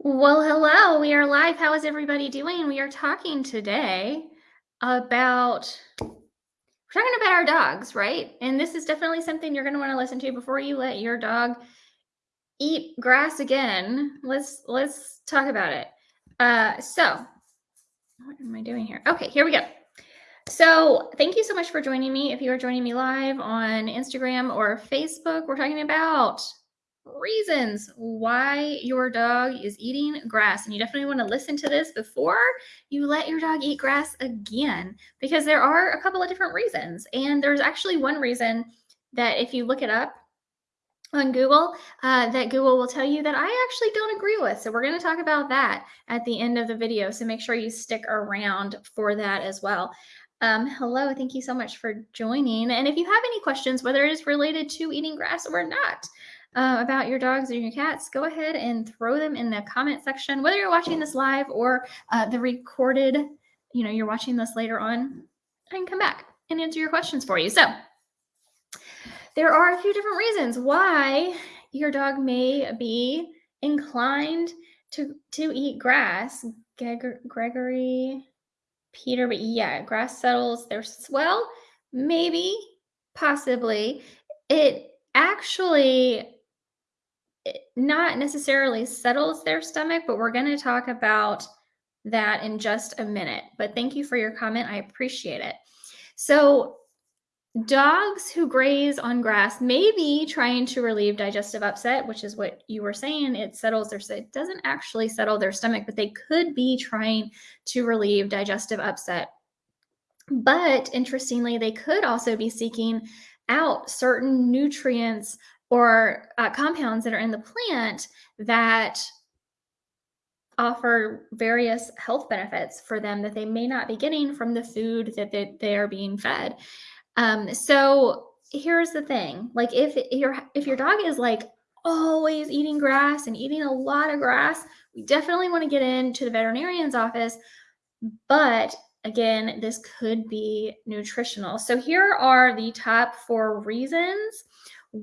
Well, hello. We are live. How is everybody doing? We are talking today about we're talking about our dogs, right? And this is definitely something you're going to want to listen to before you let your dog eat grass again. Let's let's talk about it. Uh so what am I doing here? Okay, here we go. So, thank you so much for joining me. If you are joining me live on Instagram or Facebook, we're talking about reasons why your dog is eating grass. And you definitely want to listen to this before you let your dog eat grass again, because there are a couple of different reasons. And there's actually one reason that if you look it up on Google, uh, that Google will tell you that I actually don't agree with. So we're going to talk about that at the end of the video. So make sure you stick around for that as well. Um, hello, thank you so much for joining. And if you have any questions, whether it is related to eating grass or not, uh, about your dogs or your cats, go ahead and throw them in the comment section. Whether you're watching this live or uh, the recorded, you know, you're watching this later on, I can come back and answer your questions for you. So there are a few different reasons why your dog may be inclined to to eat grass. Gregory, Peter, but yeah, grass settles their swell. Maybe, possibly, it actually not necessarily settles their stomach, but we're going to talk about that in just a minute. But thank you for your comment. I appreciate it. So, dogs who graze on grass may be trying to relieve digestive upset, which is what you were saying. It settles their, it doesn't actually settle their stomach, but they could be trying to relieve digestive upset. But interestingly, they could also be seeking out certain nutrients or uh, compounds that are in the plant that offer various health benefits for them that they may not be getting from the food that they, they are being fed. Um, so here's the thing: like if your if your dog is like always eating grass and eating a lot of grass, we definitely want to get into the veterinarian's office. But again, this could be nutritional. So here are the top four reasons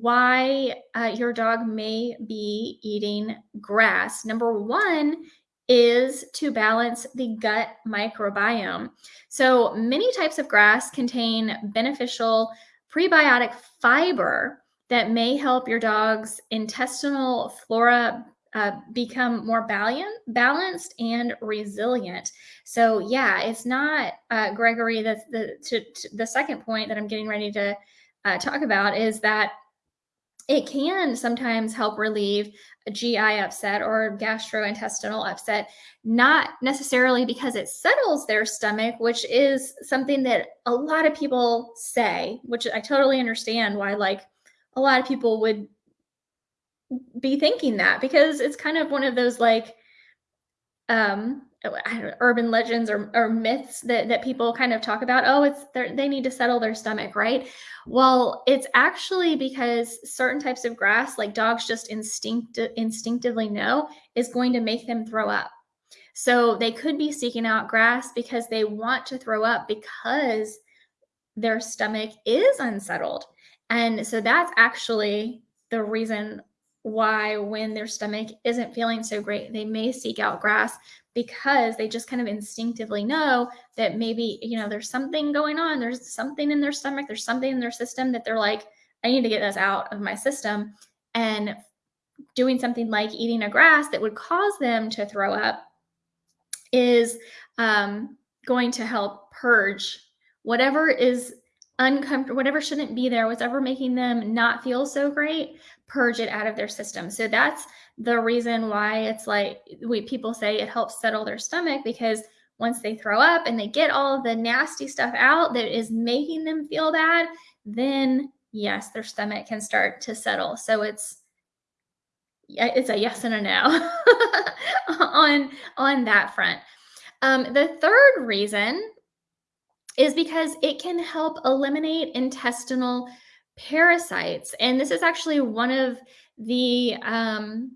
why uh, your dog may be eating grass. Number one is to balance the gut microbiome. So many types of grass contain beneficial prebiotic fiber that may help your dog's intestinal flora uh, become more balanced and resilient. So yeah, it's not uh, Gregory. The the to, to the second point that I'm getting ready to uh, talk about is that it can sometimes help relieve a GI upset or gastrointestinal upset, not necessarily because it settles their stomach, which is something that a lot of people say, which I totally understand why, like, a lot of people would be thinking that because it's kind of one of those, like, um, Uh, know, urban legends or, or myths that, that people kind of talk about oh it's they need to settle their stomach right? Well it's actually because certain types of grass like dogs just instinct instinctively know is going to make them throw up. So they could be seeking out grass because they want to throw up because their stomach is unsettled. And so that's actually the reason why when their stomach isn't feeling so great they may seek out grass because they just kind of instinctively know that maybe, you know, there's something going on. There's something in their stomach. There's something in their system that they're like, I need to get this out of my system. And doing something like eating a grass that would cause them to throw up is um, going to help purge whatever is uncomfortable, whatever shouldn't be there, whatever making them not feel so great, purge it out of their system. So that's the reason why it's like we people say it helps settle their stomach because once they throw up and they get all the nasty stuff out that is making them feel bad, then yes, their stomach can start to settle. So it's it's a yes and a no on on that front. Um, the third reason is because it can help eliminate intestinal parasites, and this is actually one of the um,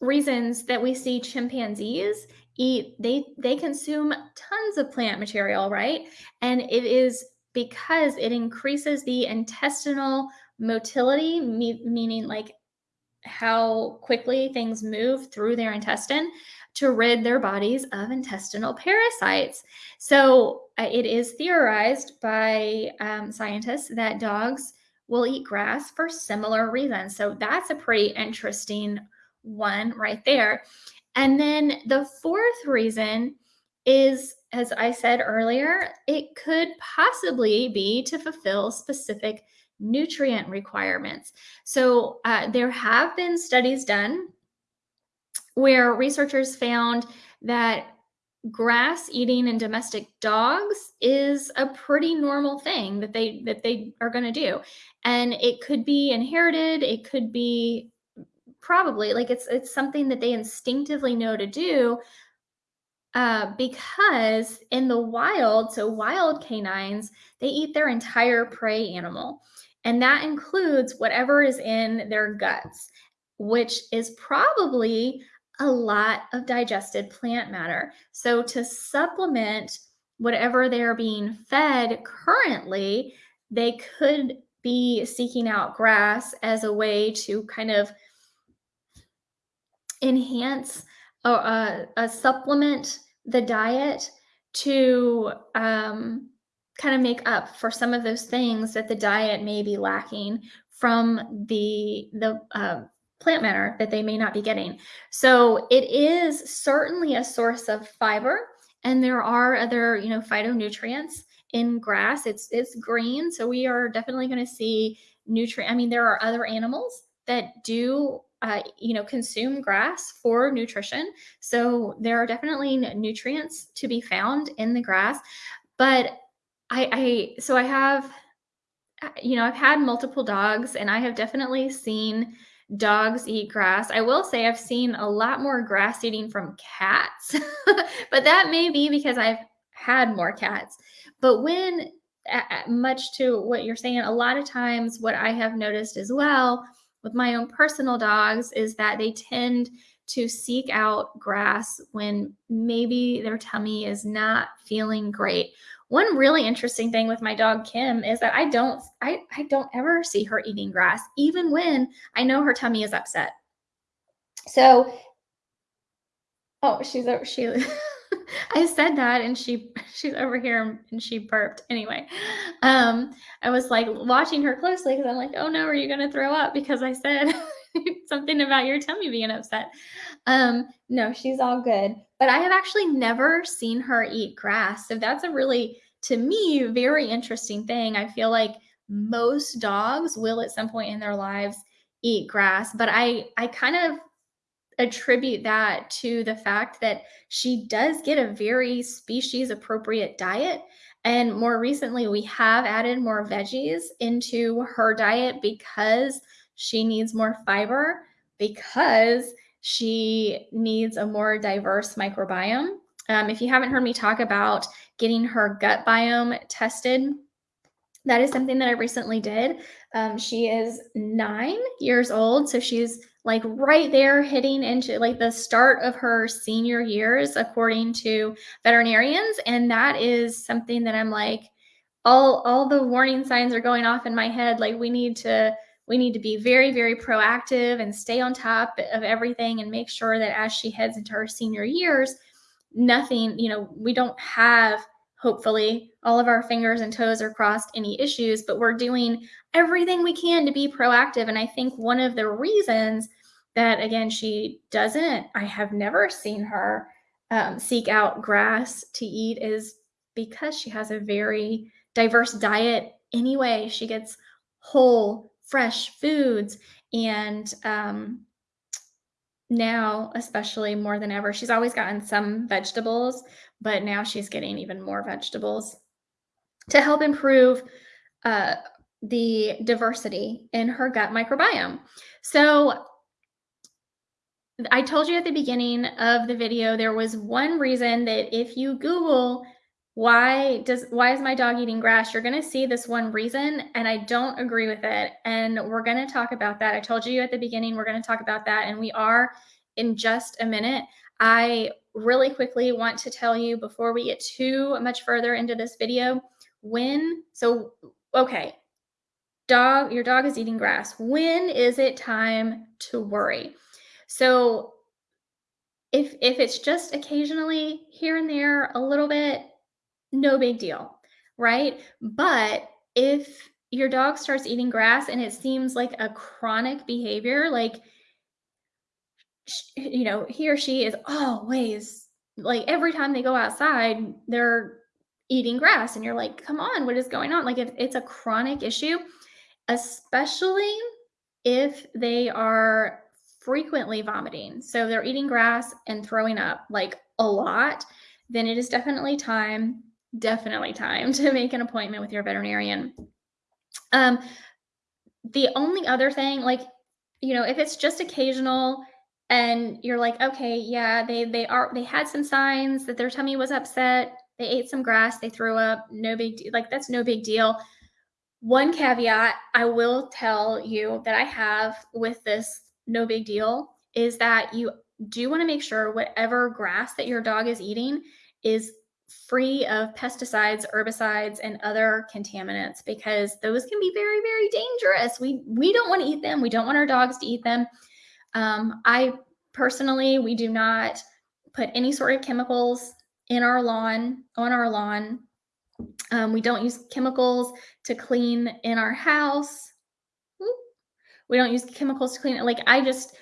reasons that we see chimpanzees eat they they consume tons of plant material right and it is because it increases the intestinal motility me, meaning like how quickly things move through their intestine to rid their bodies of intestinal parasites. So uh, it is theorized by um, scientists that dogs will eat grass for similar reasons. So that's a pretty interesting one right there. And then the fourth reason is, as I said earlier, it could possibly be to fulfill specific nutrient requirements. So uh, there have been studies done where researchers found that grass eating in domestic dogs is a pretty normal thing that they that they are going to do. And it could be inherited it could be probably like it's it's something that they instinctively know to do uh, because in the wild so wild canines they eat their entire prey animal. And that includes whatever is in their guts which is probably a lot of digested plant matter. So, to supplement whatever they're being fed currently, they could be seeking out grass as a way to kind of enhance or uh, uh, supplement the diet to um, kind of make up for some of those things that the diet may be lacking from the the uh, plant matter that they may not be getting. So it is certainly a source of fiber and there are other, you know, phytonutrients in grass. It's it's green, so we are definitely going to see nutrient I mean there are other animals that do uh, you know consume grass for nutrition. So there are definitely nutrients to be found in the grass, but I I so I have you know, I've had multiple dogs and I have definitely seen dogs eat grass. I will say I've seen a lot more grass eating from cats, but that may be because I've had more cats. But when, much to what you're saying, a lot of times what I have noticed as well with my own personal dogs is that they tend to seek out grass when maybe their tummy is not feeling great one really interesting thing with my dog Kim is that I don't I, I don't ever see her eating grass, even when I know her tummy is upset. So oh, she's over she I said that and she she's over here and she burped. Anyway, um, I was like watching her closely because I'm like, oh no, are you gonna throw up? Because I said something about your tummy being upset. Um, no, she's all good. But I have actually never seen her eat grass. So that's a really, to me, very interesting thing. I feel like most dogs will at some point in their lives eat grass, but I I kind of attribute that to the fact that she does get a very species appropriate diet. And more recently, we have added more veggies into her diet because she needs more fiber because she needs a more diverse microbiome. Um, if you haven't heard me talk about getting her gut biome tested, that is something that I recently did. Um, she is nine years old, so she's like right there hitting into like the start of her senior years, according to veterinarians. And that is something that I'm like, all all the warning signs are going off in my head. Like we need to we need to be very, very proactive and stay on top of everything and make sure that as she heads into her senior years, nothing, you know, we don't have, hopefully, all of our fingers and toes are crossed any issues, but we're doing everything we can to be proactive. And I think one of the reasons that, again, she doesn't, I have never seen her um, seek out grass to eat is because she has a very diverse diet anyway. She gets whole fresh foods and um, now especially more than ever she's always gotten some vegetables but now she's getting even more vegetables to help improve uh, the diversity in her gut microbiome. So I told you at the beginning of the video there was one reason that if you Google why does why is my dog eating grass? You're going to see this one reason and i don't agree with it. And we're going to talk about that. I told you at the beginning we're going to talk about that and we are in just a minute. I really quickly want to tell you before we get too much further into this video when so okay. Dog, your dog is eating grass. When is it time to worry? So if if it's just occasionally here and there a little bit, no big deal, right? But if your dog starts eating grass and it seems like a chronic behavior, like you know, he or she is always like every time they go outside, they're eating grass and you're like, "Come on, what is going on?" Like if it's a chronic issue, especially if they are frequently vomiting. So they're eating grass and throwing up like a lot, then it is definitely time, definitely time to make an appointment with your veterinarian. Um the only other thing like you know, if it's just occasional and you're like, okay, yeah, they they are they had some signs that their tummy was upset. They ate some grass, they threw up, no big deal. Like that's no big deal. One caveat I will tell you that I have with this no big deal is that you do want to make sure whatever grass that your dog is eating is free of pesticides, herbicides, and other contaminants because those can be very, very dangerous. We we don't want to eat them. We don't want our dogs to eat them. Um, I personally, we do not put any sort of chemicals in our lawn, on our lawn. Um, we don't use chemicals to clean in our house. We don't use chemicals to clean it. Like I just,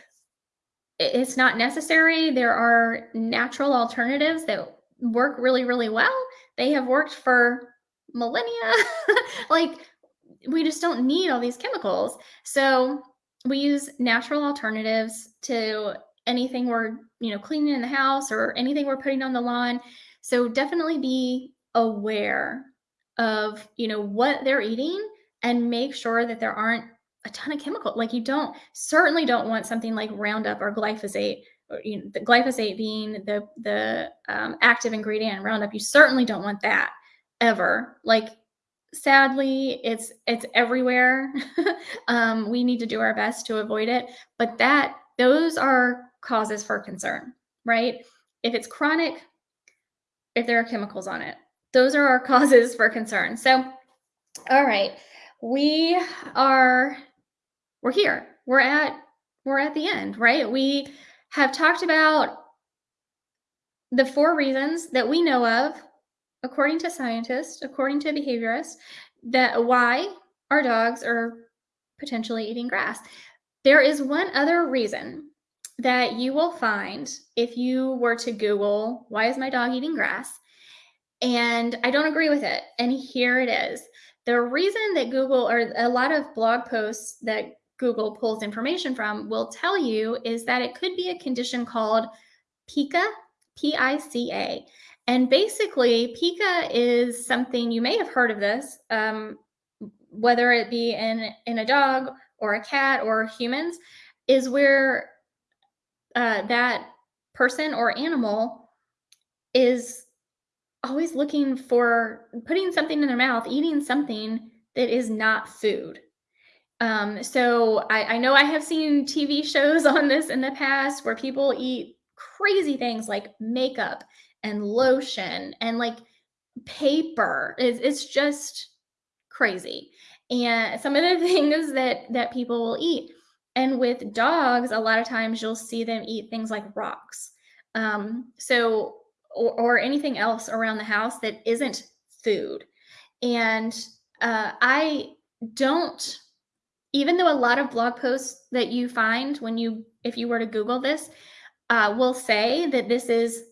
it's not necessary. There are natural alternatives that work really, really well. They have worked for millennia. like we just don't need all these chemicals. So we use natural alternatives to anything we're, you know, cleaning in the house or anything we're putting on the lawn. So definitely be aware of, you know, what they're eating and make sure that there aren't a ton of chemical. Like you don't certainly don't want something like Roundup or glyphosate, you know, the glyphosate being the the um, active ingredient in Roundup. You certainly don't want that ever. Like sadly it's it's everywhere um, we need to do our best to avoid it but that those are causes for concern right if it's chronic if there are chemicals on it those are our causes for concern so all right we are we're here we're at we're at the end right we have talked about the four reasons that we know of according to scientists, according to behaviorists, that why our dogs are potentially eating grass. There is one other reason that you will find if you were to Google, why is my dog eating grass? And I don't agree with it. And here it is. The reason that Google or a lot of blog posts that Google pulls information from will tell you is that it could be a condition called PICA, P I C A. And basically, pica is something you may have heard of this, um, whether it be in in a dog or a cat or humans, is where uh, that person or animal is always looking for putting something in their mouth, eating something that is not food. Um, so I, I know I have seen TV shows on this in the past where people eat crazy things like makeup and lotion and like paper. It's, it's just crazy. And some of the things that that people will eat. And with dogs, a lot of times you'll see them eat things like rocks. Um, so or, or anything else around the house that isn't food. And uh, I don't, even though a lot of blog posts that you find when you, if you were to Google this, uh, will say that this is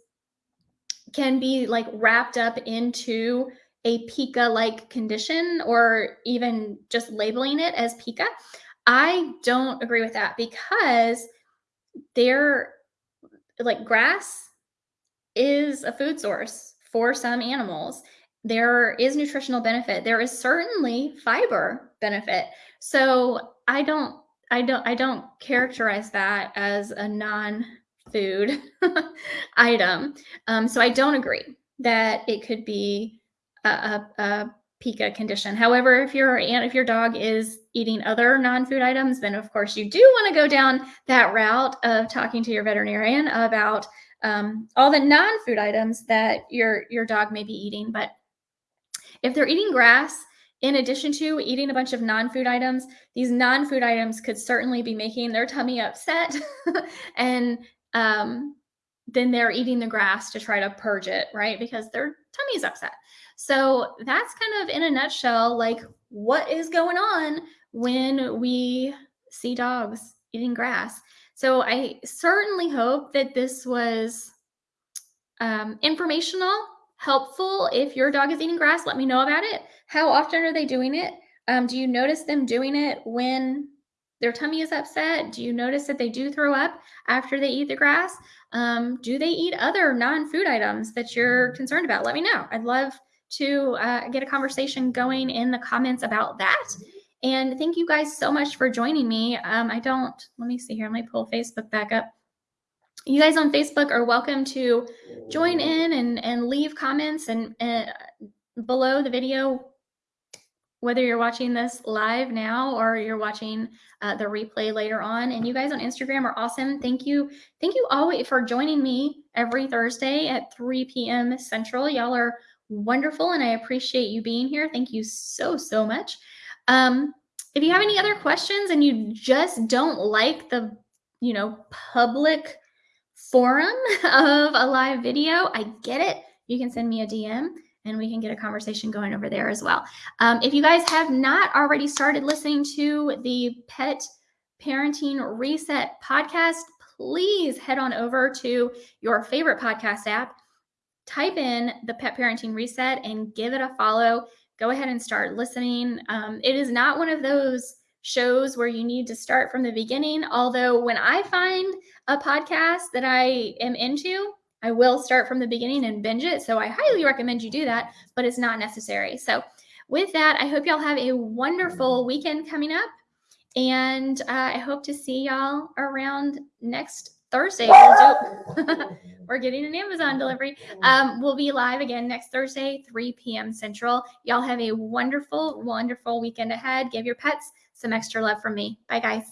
can be like wrapped up into a pica like condition or even just labeling it as pica. I don't agree with that because they're like grass is a food source for some animals. There is nutritional benefit. There is certainly fiber benefit. So I don't I don't I don't characterize that as a non food item. Um, so I don't agree that it could be a, a, a pica condition. However, if your if your dog is eating other non-food items, then of course you do want to go down that route of talking to your veterinarian about um, all the non-food items that your your dog may be eating. But if they're eating grass, in addition to eating a bunch of non-food items, these non-food items could certainly be making their tummy upset and um, then they're eating the grass to try to purge it, right? Because their tummy's upset. So that's kind of in a nutshell, like what is going on when we see dogs eating grass. So I certainly hope that this was um, informational, helpful. If your dog is eating grass, let me know about it. How often are they doing it? Um, do you notice them doing it when their tummy is upset? Do you notice that they do throw up after they eat the grass? Um, do they eat other non food items that you're concerned about? Let me know. I'd love to uh, get a conversation going in the comments about that. And thank you guys so much for joining me. Um, I don't, let me see here, let me pull Facebook back up. You guys on Facebook are welcome to join in and, and leave comments and uh, below the video whether you're watching this live now or you're watching uh, the replay later on. And you guys on Instagram are awesome. Thank you. Thank you all for joining me every Thursday at 3 p.m. Central. Y'all are wonderful and I appreciate you being here. Thank you so, so much. Um, if you have any other questions and you just don't like the, you know, public forum of a live video, I get it. You can send me a DM and we can get a conversation going over there as well. Um, if you guys have not already started listening to the Pet Parenting Reset podcast, please head on over to your favorite podcast app, type in the Pet Parenting Reset, and give it a follow. Go ahead and start listening. Um, it is not one of those shows where you need to start from the beginning. Although, when I find a podcast that I am into, I will start from the beginning and binge it. So I highly recommend you do that, but it's not necessary. So with that, I hope y'all have a wonderful weekend coming up. And uh, I hope to see y'all around next Thursday. We'll do, we're getting an Amazon delivery. Um, we'll be live again next Thursday, 3 p.m. Central. Y'all have a wonderful, wonderful weekend ahead. Give your pets some extra love from me. Bye, guys.